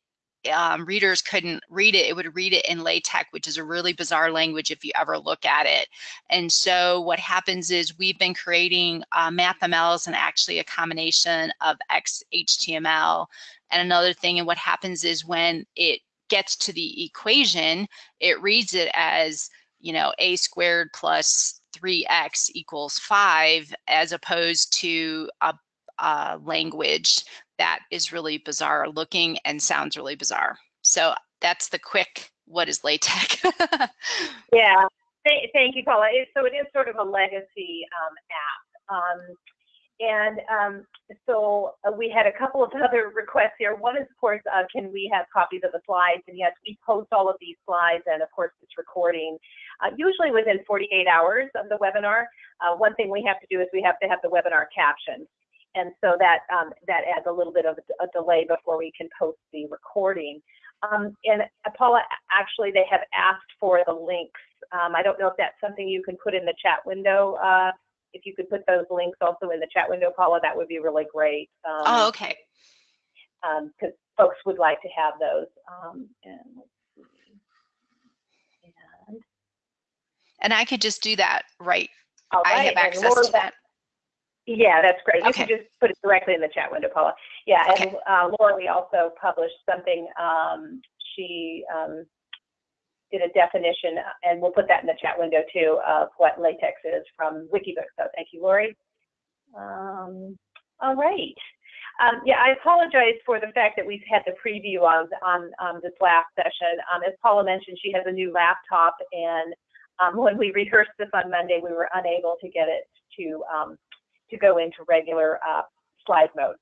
um, readers couldn't read it, it would read it in LaTeX, which is a really bizarre language if you ever look at it. And so what happens is we've been creating uh, MathMLs and actually a combination of XHTML and another thing. And what happens is when it gets to the equation, it reads it as, you know, a squared plus 3x equals 5 as opposed to a, a language that is really bizarre looking and sounds really bizarre. So that's the quick, what is LaTeX? yeah, Th thank you, Paula. It, so it is sort of a legacy um, app. Um, and um, so uh, we had a couple of other requests here. One is, of course, uh, can we have copies of the slides? And yes, we post all of these slides and, of course, this recording, uh, usually within 48 hours of the webinar. Uh, one thing we have to do is we have to have the webinar captioned and so that um, that adds a little bit of a, delay before we can post the recording. Um, and uh, Paula, actually, they have asked for the links. Um, I don't know if that's something you can put in the chat window. Uh, if you could put those links also in the chat window, Paula, that would be really great. Um, oh, okay. Because um, folks would like to have those. Um, and, and, and I could just do that right. I have access to that. Yeah, that's great. You okay. can just put it directly in the chat window, Paula. Yeah, okay. and uh, Laura, we also published something. Um, she um, did a definition, and we'll put that in the chat window too, of what LaTeX is from Wikibooks. So thank you, Lori. Um, all right. Um, yeah, I apologize for the fact that we've had the preview on on, on this last session. Um, as Paula mentioned, she has a new laptop, and um, when we rehearsed this on Monday, we were unable to get it to um, to go into regular uh, slide mode.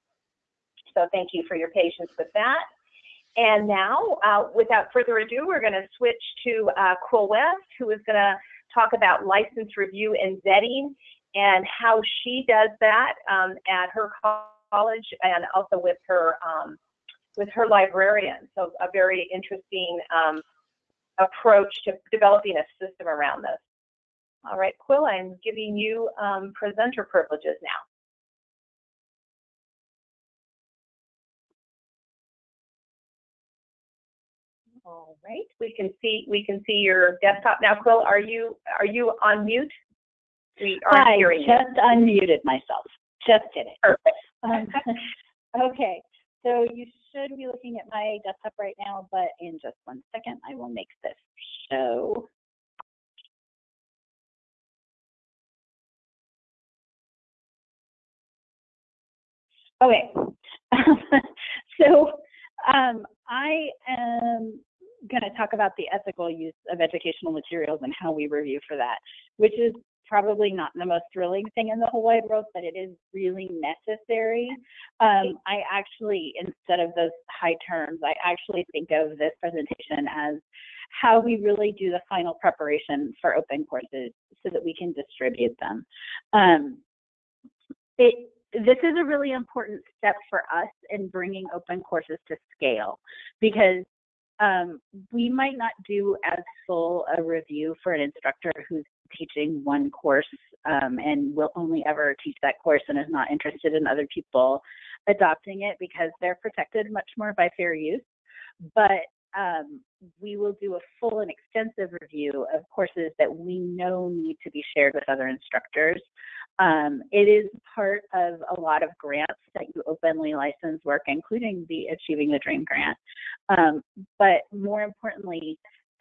So thank you for your patience with that. And now, uh, without further ado, we're going to switch to uh, Quill West, who is going to talk about license review and vetting and how she does that um, at her college and also with her um, with her librarian. So a very interesting um, approach to developing a system around this. All right, Quill, I'm giving you um, presenter privileges now. All right, we can see we can see your desktop now. Quill, are you are you on mute? We are hearing just you. unmuted myself. Just did it. Perfect. Um, okay, so you should be looking at my desktop right now, but in just one second, I will make this show. Okay. so um, I am going to talk about the ethical use of educational materials and how we review for that, which is probably not the most thrilling thing in the whole wide world, but it is really necessary. Um, I actually, instead of those high terms, I actually think of this presentation as how we really do the final preparation for open courses so that we can distribute them. Um, it, this is a really important step for us in bringing open courses to scale because um, we might not do as full a review for an instructor who's teaching one course um, and will only ever teach that course and is not interested in other people adopting it because they're protected much more by fair use. But um, we will do a full and extensive review of courses that we know need to be shared with other instructors um, it is part of a lot of grants that you openly license work, including the Achieving the Dream grant. Um, but more importantly,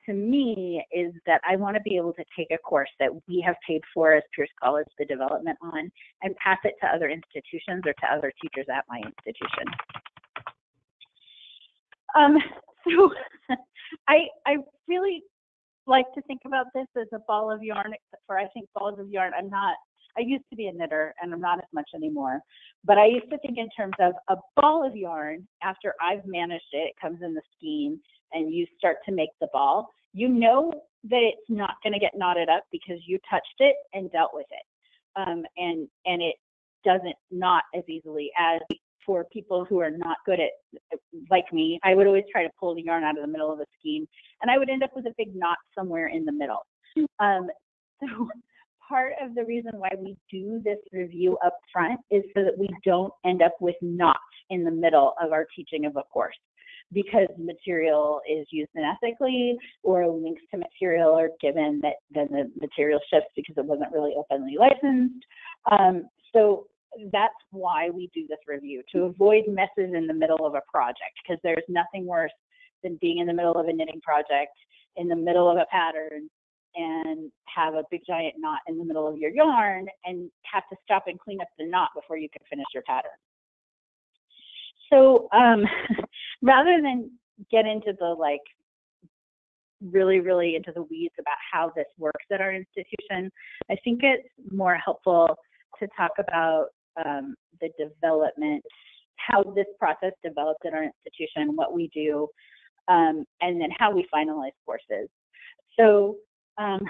to me, is that I want to be able to take a course that we have paid for as Pierce College the development on and pass it to other institutions or to other teachers at my institution. Um, so I, I really like to think about this as a ball of yarn, except for I think balls of yarn, I'm not I used to be a knitter and I'm not as much anymore, but I used to think in terms of a ball of yarn after I've managed it, it comes in the skein and you start to make the ball, you know that it's not going to get knotted up because you touched it and dealt with it. Um, and, and it doesn't knot as easily as for people who are not good at, like me, I would always try to pull the yarn out of the middle of the skein and I would end up with a big knot somewhere in the middle. Um, so part of the reason why we do this review up front is so that we don't end up with knots in the middle of our teaching of a course because material is used unethically or links to material are given that then the material shifts because it wasn't really openly licensed. Um, so that's why we do this review to avoid messes in the middle of a project because there's nothing worse than being in the middle of a knitting project in the middle of a pattern and have a big giant knot in the middle of your yarn and have to stop and clean up the knot before you can finish your pattern. So um, rather than get into the like really, really into the weeds about how this works at our institution, I think it's more helpful to talk about um, the development, how this process developed at our institution, what we do, um, and then how we finalize courses. So um,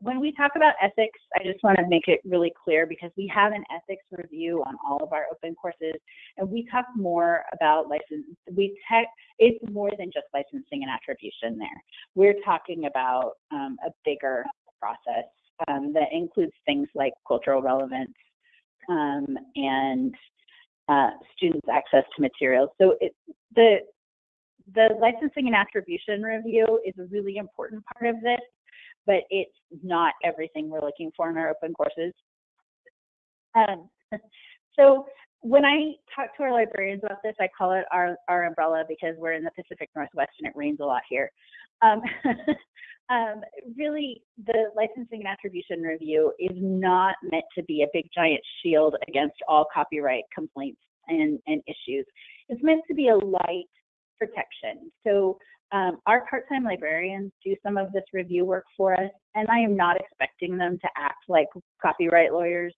when we talk about ethics, I just want to make it really clear because we have an ethics review on all of our open courses, and we talk more about license. We tech, it's more than just licensing and attribution there. We're talking about um, a bigger process um, that includes things like cultural relevance um, and uh, students' access to materials. So it, the the licensing and attribution review is a really important part of this, but it's not everything we're looking for in our open courses. Um, so when I talk to our librarians about this, I call it our, our umbrella because we're in the Pacific Northwest and it rains a lot here. Um, um, really, the licensing and attribution review is not meant to be a big giant shield against all copyright complaints and, and issues. It's meant to be a light protection. So um, our part-time librarians do some of this review work for us, and I am not expecting them to act like copyright lawyers.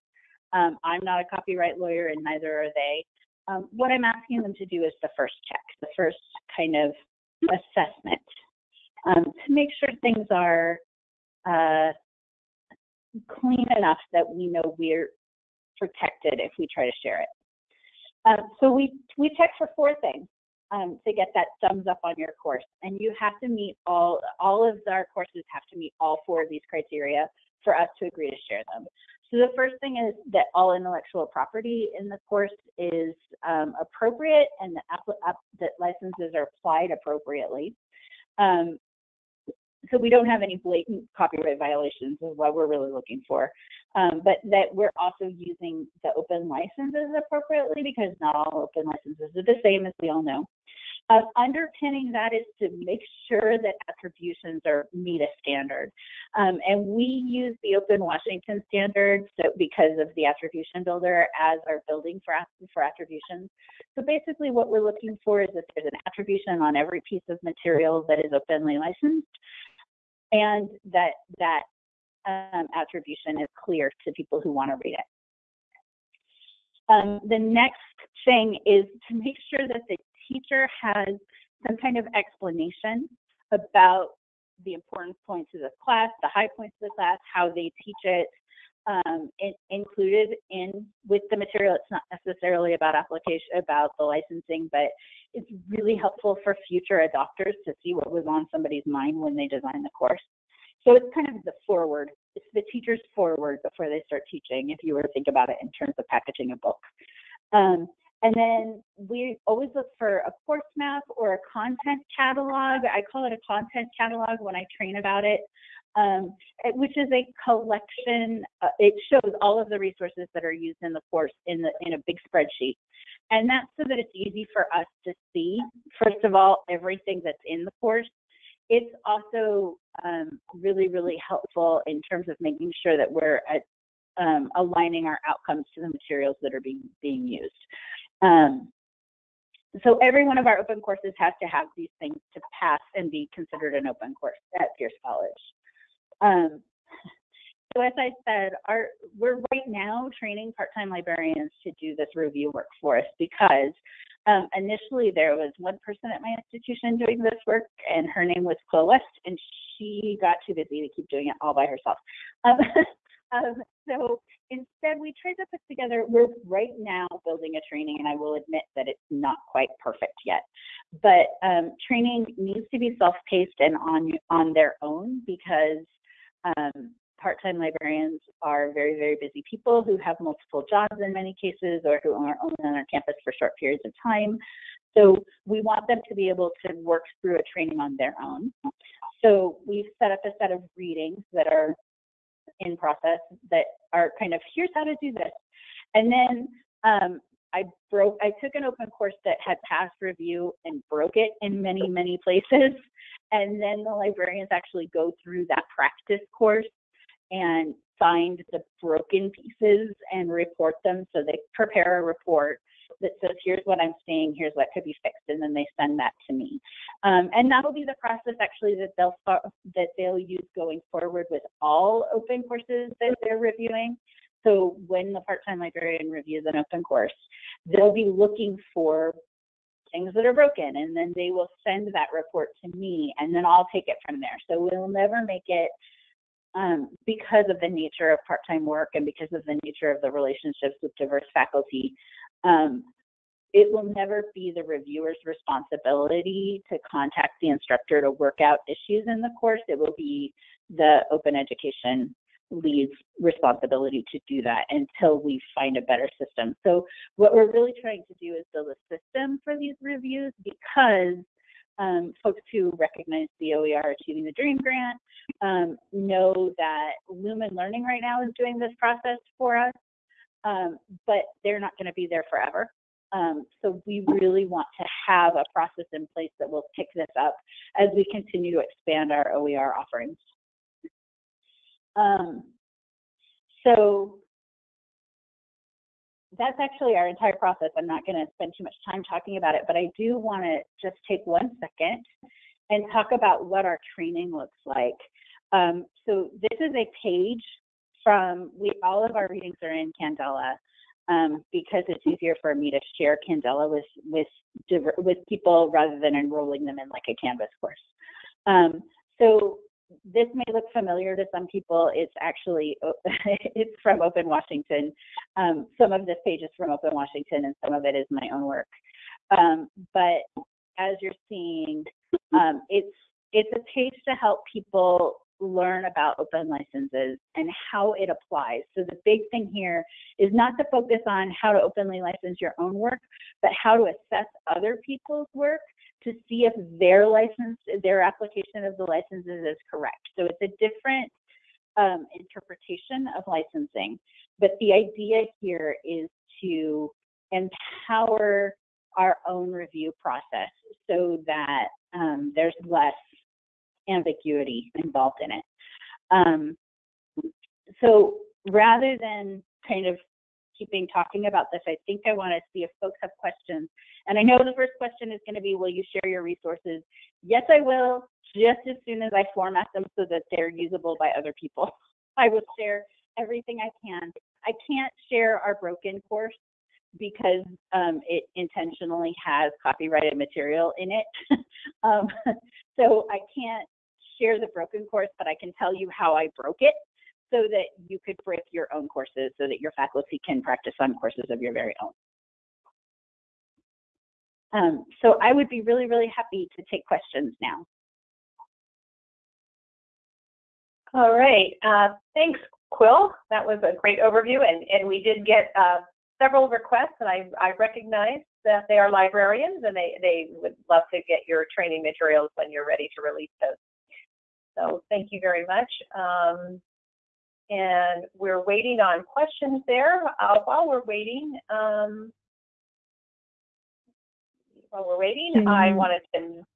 Um, I'm not a copyright lawyer, and neither are they. Um, what I'm asking them to do is the first check, the first kind of assessment um, to make sure things are uh, clean enough that we know we're protected if we try to share it. Um, so we, we check for four things um, to get that thumbs up on your course. And you have to meet all, all of our courses have to meet all four of these criteria for us to agree to share them. So the first thing is that all intellectual property in the course is um, appropriate and that, licenses are applied appropriately. Um, so we don't have any blatant copyright violations is what we're really looking for. Um, but that we're also using the open licenses appropriately because not all open licenses are the same as we all know. Underpinning that is to make sure that attributions are meet a standard. Um, and we use the Open Washington standard so because of the attribution builder as our building for, for attributions. So basically what we're looking for is that there's an attribution on every piece of material that is openly licensed and that that um, attribution is clear to people who want to read it. Um, the next thing is to make sure that the teacher has some kind of explanation about the important points of the class, the high points of the class, how they teach it, um, included in with the material. It's not necessarily about application, about the licensing, but it's really helpful for future adopters to see what was on somebody's mind when they design the course. So it's kind of the foreword, it's the teacher's foreword before they start teaching, if you were to think about it in terms of packaging a book. Um, and then we always look for a course map or a content catalog. I call it a content catalog when I train about it, um, which is a collection. Uh, it shows all of the resources that are used in the course in, the, in a big spreadsheet. And that's so that it's easy for us to see, first of all, everything that's in the course. It's also um, really, really helpful in terms of making sure that we're at, um, aligning our outcomes to the materials that are being, being used. Um, so every one of our open courses has to have these things to pass and be considered an open course at Pierce College. Um, So as I said, our, we're right now training part-time librarians to do this review work for us because um, initially there was one person at my institution doing this work and her name was Quill West and she got too busy to keep doing it all by herself. Um, um, so instead we tried to put together, we're right now building a training and I will admit that it's not quite perfect yet. But um, training needs to be self-paced and on, on their own because um, part-time librarians are very, very busy people who have multiple jobs in many cases or who are only on our campus for short periods of time. So we want them to be able to work through a training on their own. So we've set up a set of readings that are in process that are kind of, here's how to do this. And then um, I broke, I took an open course that had passed review and broke it in many, many places. And then the librarians actually go through that practice course and find the broken pieces and report them. So they prepare a report that says, here's what I'm seeing, here's what could be fixed, and then they send that to me. Um, and that'll be the process actually that they'll that they'll use going forward with all open courses that they're reviewing. So when the part-time librarian reviews an open course, they'll be looking for things that are broken and then they will send that report to me and then I'll take it from there. So we'll never make it um, because of the nature of part-time work and because of the nature of the relationships with diverse faculty, um, it will never be the reviewer's responsibility to contact the instructor to work out issues in the course. It will be the open education lead's responsibility to do that until we find a better system. So what we're really trying to do is build a system for these reviews because um, folks who recognize the OER Achieving the Dream grant um, know that Lumen Learning right now is doing this process for us, um, but they're not going to be there forever. Um, so we really want to have a process in place that will pick this up as we continue to expand our OER offerings. Um, so that's actually our entire process. I'm not going to spend too much time talking about it, but I do want to just take one second and talk about what our training looks like. Um, so this is a page from, we all of our readings are in Candela um, because it's easier for me to share Candela with, with, with people rather than enrolling them in like a Canvas course. Um, so this may look familiar to some people. It's actually it's from Open Washington. Um, some of this page is from Open Washington, and some of it is my own work. Um, but as you're seeing, um, it's it's a page to help people learn about open licenses and how it applies. So the big thing here is not to focus on how to openly license your own work, but how to assess other people's work to see if their license, their application of the licenses is correct. So it's a different um, interpretation of licensing. But the idea here is to empower our own review process so that um, there's less ambiguity involved in it. Um, so rather than kind of keeping talking about this, I think I want to see if folks have questions. And I know the first question is going to be, will you share your resources? Yes, I will, just as soon as I format them so that they're usable by other people. I will share everything I can. I can't share our broken course because um, it intentionally has copyrighted material in it. um, so I can't share the broken course, but I can tell you how I broke it so that you could break your own courses so that your faculty can practice on courses of your very own. Um, so I would be really, really happy to take questions now. All right, uh, thanks, Quill. That was a great overview, and, and we did get uh, several requests, and I, I recognize that they are librarians, and they, they would love to get your training materials when you're ready to release those. So thank you very much. Um, and we're waiting on questions there. Uh, while we're waiting, um, while we're waiting, mm -hmm. I wanted to,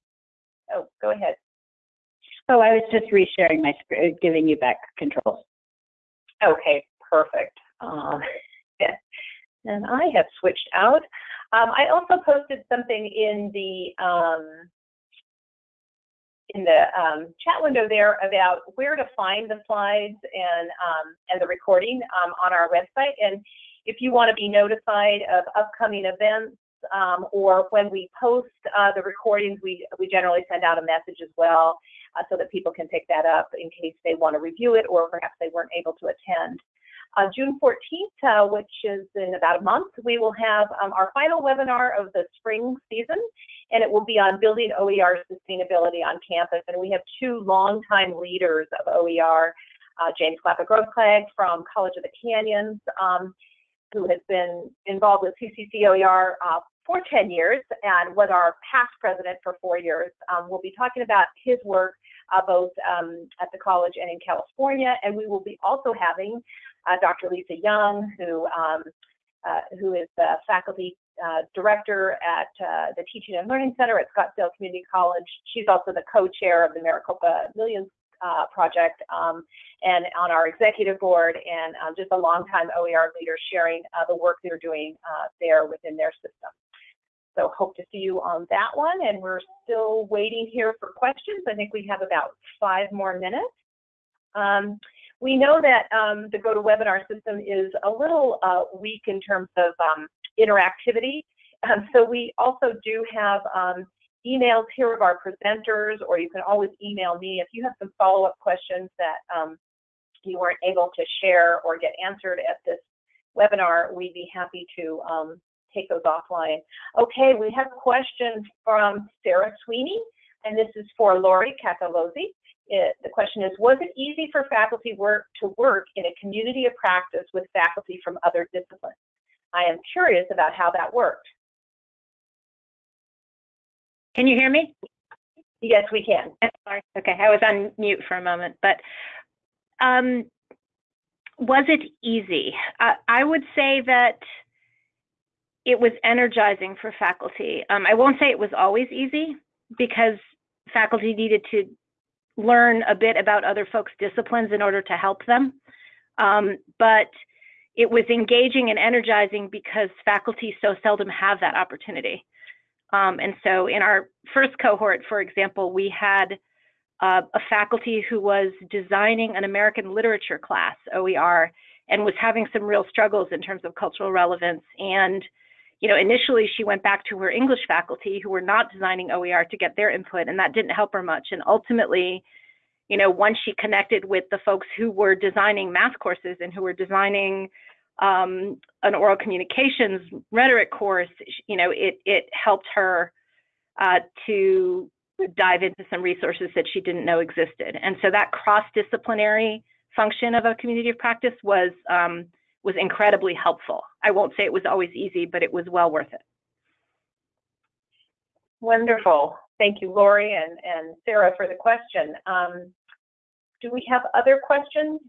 oh, go ahead. Oh, I was just resharing my screen, giving you back control. Okay, perfect. Um, yeah. And I have switched out. Um, I also posted something in the um, in the um, chat window there about where to find the slides and um, and the recording um, on our website. And if you want to be notified of upcoming events um, or when we post uh, the recordings, we we generally send out a message as well uh, so that people can pick that up in case they want to review it or perhaps they weren't able to attend. On June 14th, uh, which is in about a month, we will have um, our final webinar of the spring season, and it will be on building OER sustainability on campus. And we have two longtime leaders of OER, uh, James Glapa-Grossklag from College of the Canyons, um, who has been involved with CCC OER uh, for 10 years and was our past president for four years. Um, we'll be talking about his work uh, both um, at the college and in California, and we will be also having uh, Dr. Lisa Young, who um, uh, who is the faculty uh, director at uh, the Teaching and Learning Center at Scottsdale Community College. She's also the co-chair of the Maricopa Millions uh, project um, and on our executive board and um, just a longtime OER leader sharing uh, the work they're doing there within their system. So hope to see you on that one. And we're still waiting here for questions. I think we have about five more minutes. Um, we know that um, the GoToWebinar system is a little uh, weak in terms of um, interactivity. Um, so we also do have um, emails here of our presenters, or you can always email me if you have some follow-up questions that um, you weren't able to share or get answered at this webinar. We'd be happy to um, take those offline. Okay, we have questions from Sarah Sweeney, and this is for Lori Catalozzi it, the question is, was it easy for faculty work to work in a community of practice with faculty from other disciplines? I am curious about how that worked. Can you hear me? Yes, we can. Sorry. Okay, I was on mute for a moment, but um, was it easy? Uh, I would say that it was energizing for faculty. Um, I won't say it was always easy because faculty needed to learn a bit about other folks' disciplines in order to help them. Um, but it was engaging and energizing because faculty so seldom have that opportunity. Um, and so in our first cohort, for example, we had uh, a faculty who was designing an American literature class, OER, and was having some real struggles in terms of cultural relevance and you know, initially she went back to her English faculty who were not designing OER to get their input, and that didn't help her much. And ultimately, you know, once she connected with the folks who were designing math courses and who were designing um, an oral communications rhetoric course, you know, it it helped her uh, to dive into some resources that she didn't know existed. And so that cross-disciplinary function of a community of practice was um, was incredibly helpful. I won't say it was always easy, but it was well worth it. Wonderful. Thank you, Lori and, and Sarah for the question. Um, do we have other questions?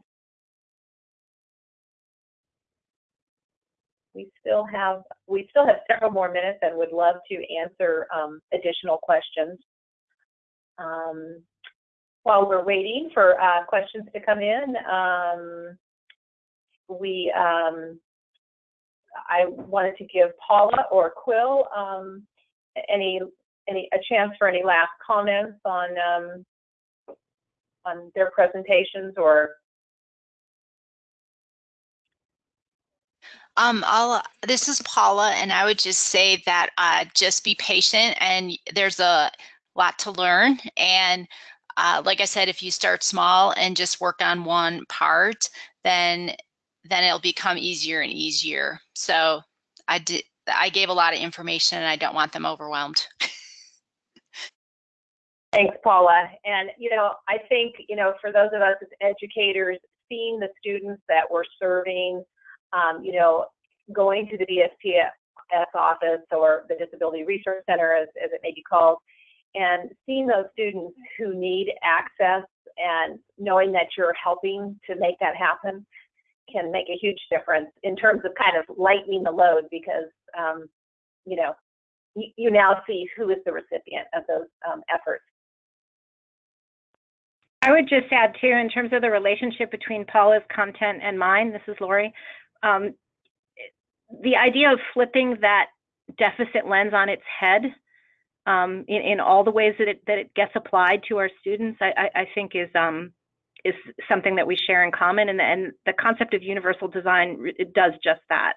We still have we still have several more minutes and would love to answer um, additional questions. Um, while we're waiting for uh, questions to come in, um, we um, I wanted to give Paula or Quill um, any any a chance for any last comments on um, on their presentations or Um, I'll, this is Paula, and I would just say that uh, just be patient, and there's a lot to learn. And uh, like I said, if you start small and just work on one part, then then it'll become easier and easier. So I did, I gave a lot of information and I don't want them overwhelmed. Thanks, Paula. And, you know, I think, you know, for those of us as educators, seeing the students that we're serving, um, you know, going to the DSPS office or the Disability Resource Center, as, as it may be called, and seeing those students who need access and knowing that you're helping to make that happen, can make a huge difference in terms of kind of lightening the load because, um, you know, you, you, now see who is the recipient of those um, efforts. I would just add too, in terms of the relationship between Paula's content and mine, this is Lori, um, the idea of flipping that deficit lens on its head um, in, in all the ways that it, that it gets applied to our students, I, I, I think is, um, is something that we share in common. And, and the concept of universal design it does just that.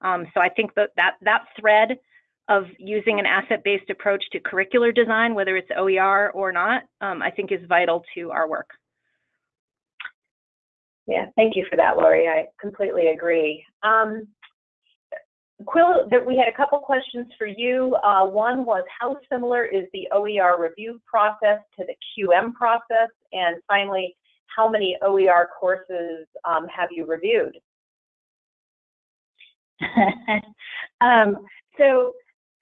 Um, so I think that, that that thread of using an asset-based approach to curricular design, whether it's OER or not, um, I think is vital to our work. Yeah, thank you for that, Lori. I completely agree. Um, Quill, that we had a couple questions for you. Uh, one was how similar is the OER review process to the QM process? And finally, how many OER courses um, have you reviewed? um, so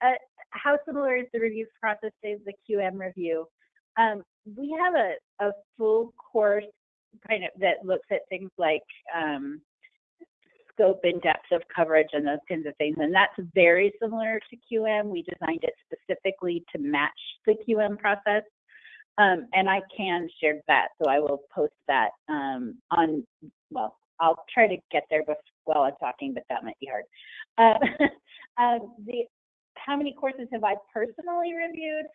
uh, how similar is the review process to the QM review? Um, we have a, a full course kind of that looks at things like um, scope and depth of coverage and those kinds of things. And that's very similar to QM. We designed it specifically to match the QM process. Um, and I can share that, so I will post that um, on, well, I'll try to get there while I'm talking, but that might be hard. Uh, uh, the, how many courses have I personally reviewed?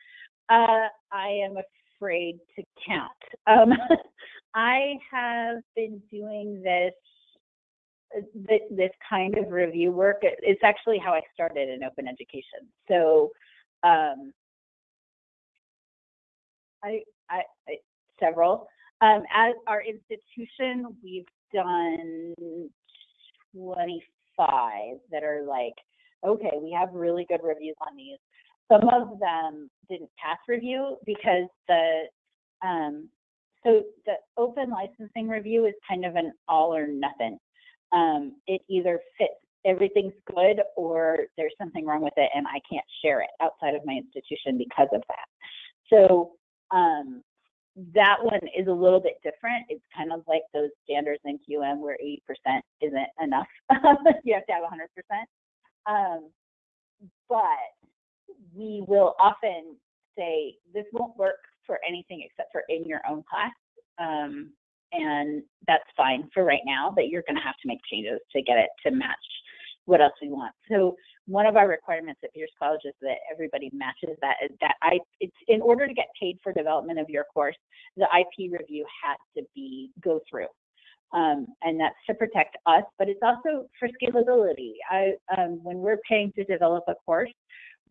Uh, I am afraid to count. Um, I have been doing this this kind of review work. It's actually how I started in open education. So um, I, I, I, several. Um, as our institution, we've done 25 that are like, okay, we have really good reviews on these. Some of them didn't pass review because the um, so the open licensing review is kind of an all or nothing. Um, it either fits everything's good or there's something wrong with it and I can't share it outside of my institution because of that. So um, that one is a little bit different. It's kind of like those standards in QM where 80% isn't enough. you have to have 100%. Um, but we will often say this won't work for anything except for in your own class. Um, and that's fine for right now, but you're going to have to make changes to get it to match what else we want. So one of our requirements at Pierce College is that everybody matches that. That I, it's in order to get paid for development of your course, the IP review has to be go through. Um, and that's to protect us, but it's also for scalability. I, um, when we're paying to develop a course,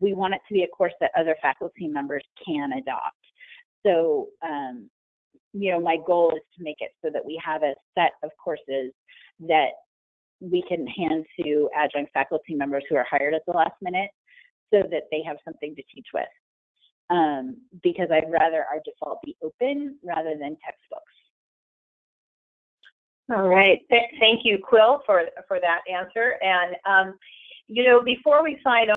we want it to be a course that other faculty members can adopt. So, um, you know, my goal is to make it so that we have a set of courses that we can hand to adjunct faculty members who are hired at the last minute so that they have something to teach with. Um, because I'd rather our default be open rather than textbooks. All right. Th thank you, Quill, for, for that answer. And, um, you know, before we sign